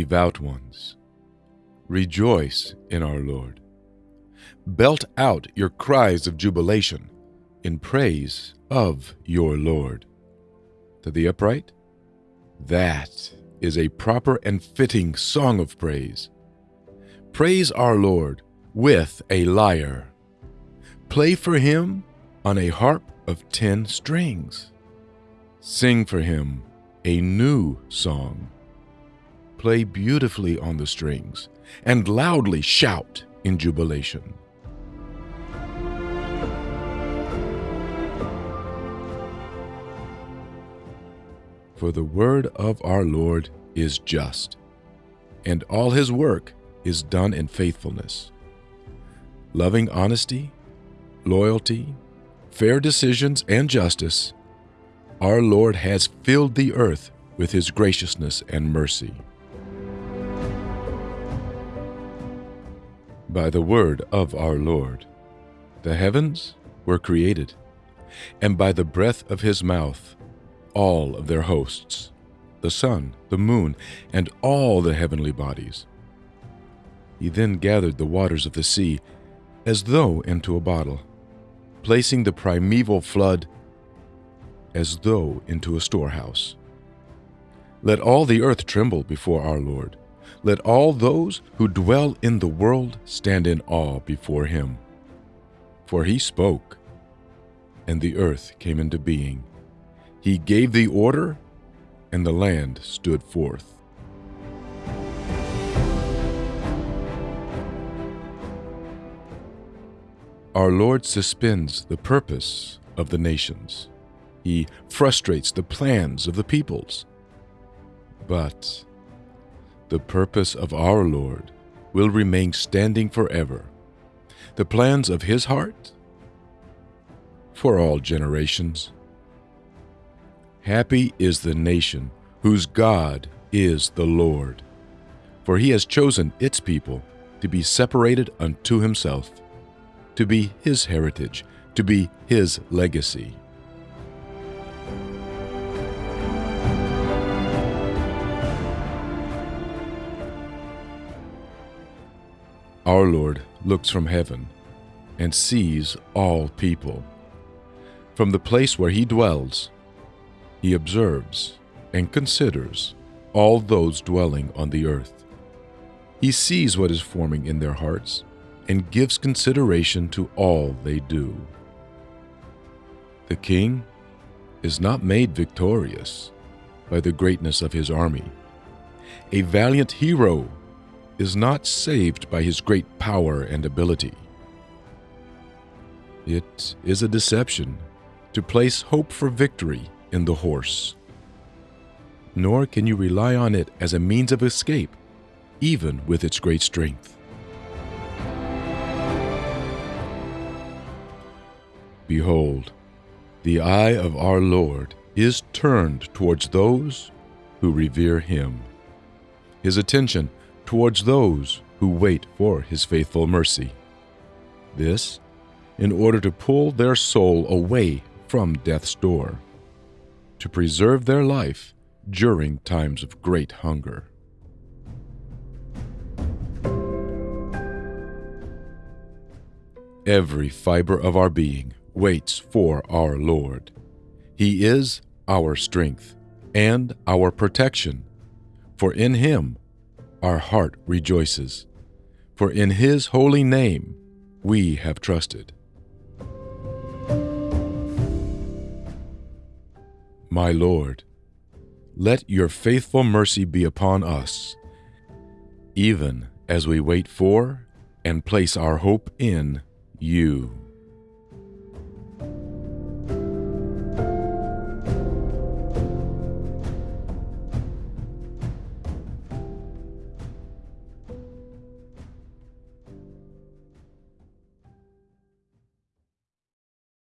devout ones, rejoice in our Lord. Belt out your cries of jubilation in praise of your Lord. To the upright, that is a proper and fitting song of praise. Praise our Lord with a lyre. Play for him on a harp of ten strings. Sing for him a new song. Play beautifully on the strings and loudly shout in jubilation. For the word of our Lord is just, and all his work is done in faithfulness. Loving honesty, loyalty, fair decisions, and justice, our Lord has filled the earth with his graciousness and mercy. By the word of our Lord, the heavens were created, and by the breath of his mouth, all of their hosts, the sun, the moon, and all the heavenly bodies. He then gathered the waters of the sea as though into a bottle, placing the primeval flood as though into a storehouse. Let all the earth tremble before our Lord. Let all those who dwell in the world stand in awe before him. For he spoke, and the earth came into being. He gave the order, and the land stood forth. Our Lord suspends the purpose of the nations. He frustrates the plans of the peoples. But the purpose of our Lord will remain standing forever. The plans of his heart for all generations. Happy is the nation whose God is the Lord, for he has chosen its people to be separated unto himself, to be his heritage, to be his legacy. Our Lord looks from heaven and sees all people. From the place where he dwells, he observes and considers all those dwelling on the earth. He sees what is forming in their hearts and gives consideration to all they do. The king is not made victorious by the greatness of his army. A valiant hero is not saved by his great power and ability. It is a deception to place hope for victory in the horse. Nor can you rely on it as a means of escape, even with its great strength. Behold, the eye of our Lord is turned towards those who revere him, his attention towards those who wait for his faithful mercy. This in order to pull their soul away from death's door to preserve their life during times of great hunger. Every fiber of our being waits for our Lord. He is our strength and our protection, for in Him our heart rejoices, for in His holy name we have trusted. My Lord, let your faithful mercy be upon us, even as we wait for and place our hope in you.